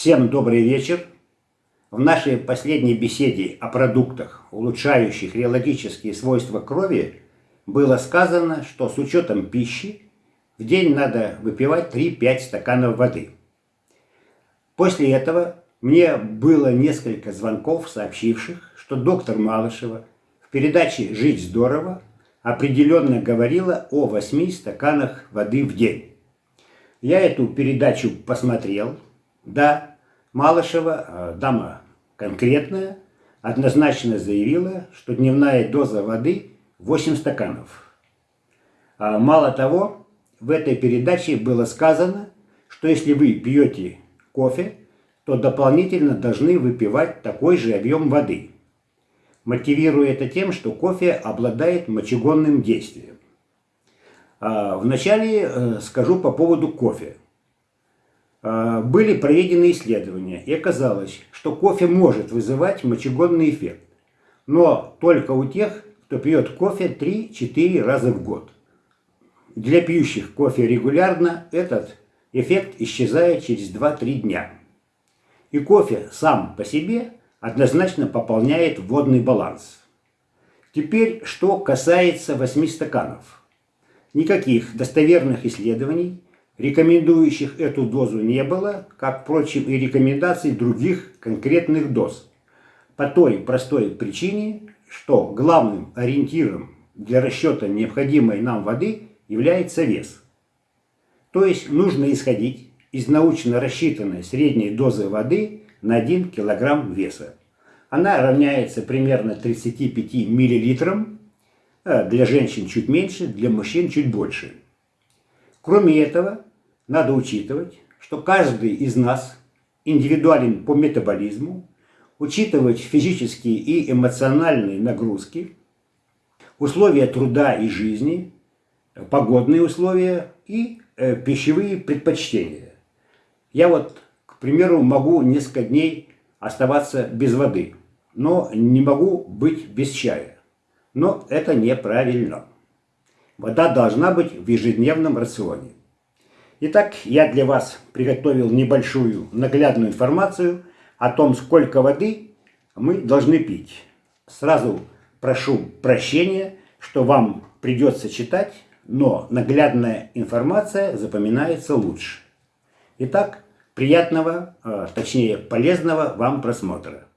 Всем добрый вечер. В нашей последней беседе о продуктах, улучшающих реологические свойства крови, было сказано, что с учетом пищи в день надо выпивать 3-5 стаканов воды. После этого мне было несколько звонков, сообщивших, что доктор Малышева в передаче «Жить здорово» определенно говорила о 8 стаканах воды в день. Я эту передачу посмотрел. Да, Малышева, э, дама конкретная, однозначно заявила, что дневная доза воды 8 стаканов. А мало того, в этой передаче было сказано, что если вы пьете кофе, то дополнительно должны выпивать такой же объем воды, мотивируя это тем, что кофе обладает мочегонным действием. А, вначале э, скажу по поводу кофе. А, были проведены исследования, и оказалось, что кофе может вызывать мочегонный эффект, но только у тех, кто пьет кофе 3-4 раза в год. Для пьющих кофе регулярно этот эффект исчезает через 2-3 дня. И кофе сам по себе однозначно пополняет водный баланс. Теперь, что касается 8 стаканов. Никаких достоверных исследований, рекомендующих эту дозу, не было, как, впрочем, и рекомендаций других конкретных доз. По той простой причине, что главным ориентиром для расчета необходимой нам воды является вес. То есть нужно исходить из научно рассчитанной средней дозы воды на 1 кг веса. Она равняется примерно 35 миллилитрам а для женщин чуть меньше, для мужчин чуть больше. Кроме этого, надо учитывать, что каждый из нас индивидуален по метаболизму, учитывать физические и эмоциональные нагрузки, условия труда и жизни, погодные условия и э, пищевые предпочтения. Я вот, к примеру, могу несколько дней оставаться без воды, но не могу быть без чая. Но это неправильно. Вода должна быть в ежедневном рационе. Итак, я для вас приготовил небольшую наглядную информацию о том, сколько воды мы должны пить. Сразу прошу прощения, что вам придется читать, но наглядная информация запоминается лучше. Итак, приятного, а, точнее полезного вам просмотра.